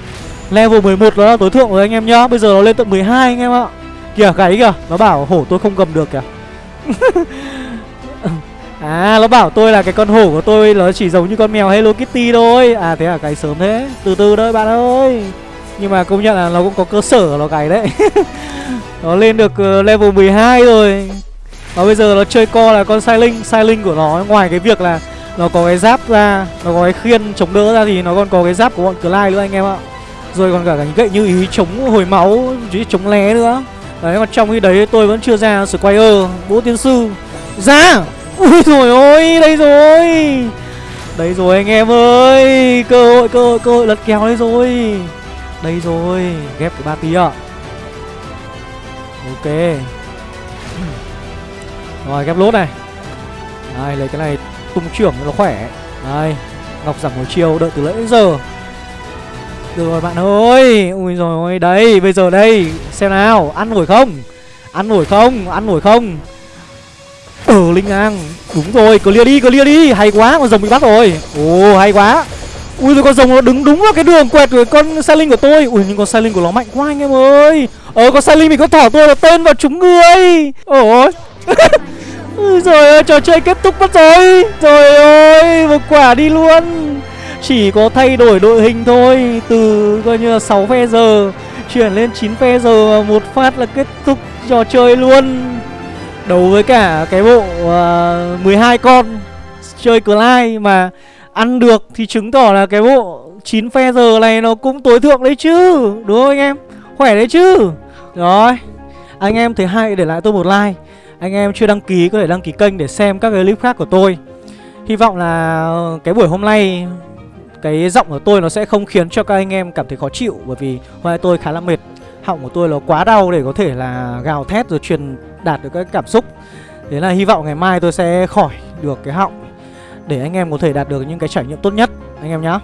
Level 11 đó là tối thượng rồi anh em nhá. Bây giờ nó lên tận 12 anh em ạ. Kìa gáy kìa. Nó bảo hổ tôi không cầm được kìa. À nó bảo tôi là cái con hổ của tôi Nó chỉ giống như con mèo Hello Kitty thôi. À thế à cái sớm thế. Từ từ thôi bạn ơi. Nhưng mà công nhận là nó cũng có cơ sở nó cái đấy. Nó lên được ờ, level 12 rồi. Và bây giờ nó chơi co là con sai linh. Sai linh của nó, ngoài cái việc là Nó có cái giáp ra, Nó có cái khiên chống đỡ ra Thì nó còn có cái giáp của bọn Clyde nữa anh em ạ. Rồi còn cả cái gậy như ý chống hồi máu Chứ chống lé nữa. Đấy, còn trong khi đấy tôi vẫn chưa ra Squire, Bố tiên sư. Ra! Ui rồi ôi, đây rồi! Đây rồi anh em ơi! Cơ hội cơ hội cơ hội lật kéo đấy rồi. Đây rồi, Ghép cái ba tí ạ. Ok. Rồi, ghép lốt này. Đây, lấy cái này tung trưởng cho nó khỏe. Đây, Ngọc giảm hồi chiều, đợi từ lễ đến giờ. Được rồi, bạn ơi. Ui rồi ôi đây, bây giờ đây. Xem nào, ăn nổi không? Ăn nổi không? Ăn nổi không? Ừ Linh An. Đúng rồi, clear đi clear đi. Hay quá, con rồng bị bắt rồi. Ồ, hay quá. Ui, rồi con rồng nó đứng đúng vào cái đường quẹt của con sai linh của tôi. Ui, nhưng con sai linh của nó mạnh quá anh em ơi. Ờ có sai linh mình có thỏ tôi là tên vào chúng người Ôi rồi trò chơi kết thúc mất rồi. Trời ơi một quả đi luôn. Chỉ có thay đổi đội hình thôi. Từ coi như là 6 phe giờ Chuyển lên 9 phe giờ Một phát là kết thúc trò chơi luôn. Đấu với cả cái bộ à, uh, 12 con chơi Clyde mà ăn được thì chứng tỏ là cái bộ 9 phe giờ này nó cũng tối thượng đấy chứ. Đúng không anh em? Khỏe đấy chứ? Rồi, Anh em thấy hay để lại tôi một like. Anh em chưa đăng ký có thể đăng ký kênh để xem các cái clip khác của tôi. Hy vọng là cái buổi hôm nay, cái giọng của tôi nó sẽ không khiến cho các anh em cảm thấy khó chịu bởi vì hôm nay tôi khá là mệt. Họng của tôi nó quá đau để có thể là gào thét rồi truyền đạt được các cảm xúc. Thế là hy vọng ngày mai tôi sẽ khỏi được cái họng để anh em có thể đạt được những cái trải nghiệm tốt nhất. Anh em nhá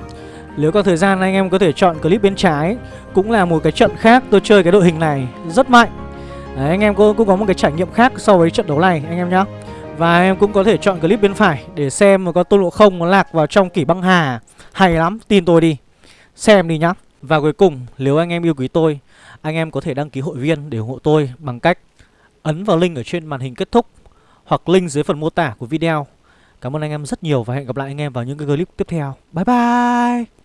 nếu có thời gian anh em có thể chọn clip bên trái cũng là một cái trận khác tôi chơi cái đội hình này rất mạnh Đấy, anh em cũng, cũng có một cái trải nghiệm khác so với trận đấu này anh em nhá và em cũng có thể chọn clip bên phải để xem mà có tôn lộ không nó lạc vào trong kỷ băng hà hay lắm tin tôi đi xem đi nhá và cuối cùng nếu anh em yêu quý tôi anh em có thể đăng ký hội viên để ủng hộ tôi bằng cách ấn vào link ở trên màn hình kết thúc hoặc link dưới phần mô tả của video. Cảm ơn anh em rất nhiều và hẹn gặp lại anh em vào những cái clip tiếp theo. Bye bye!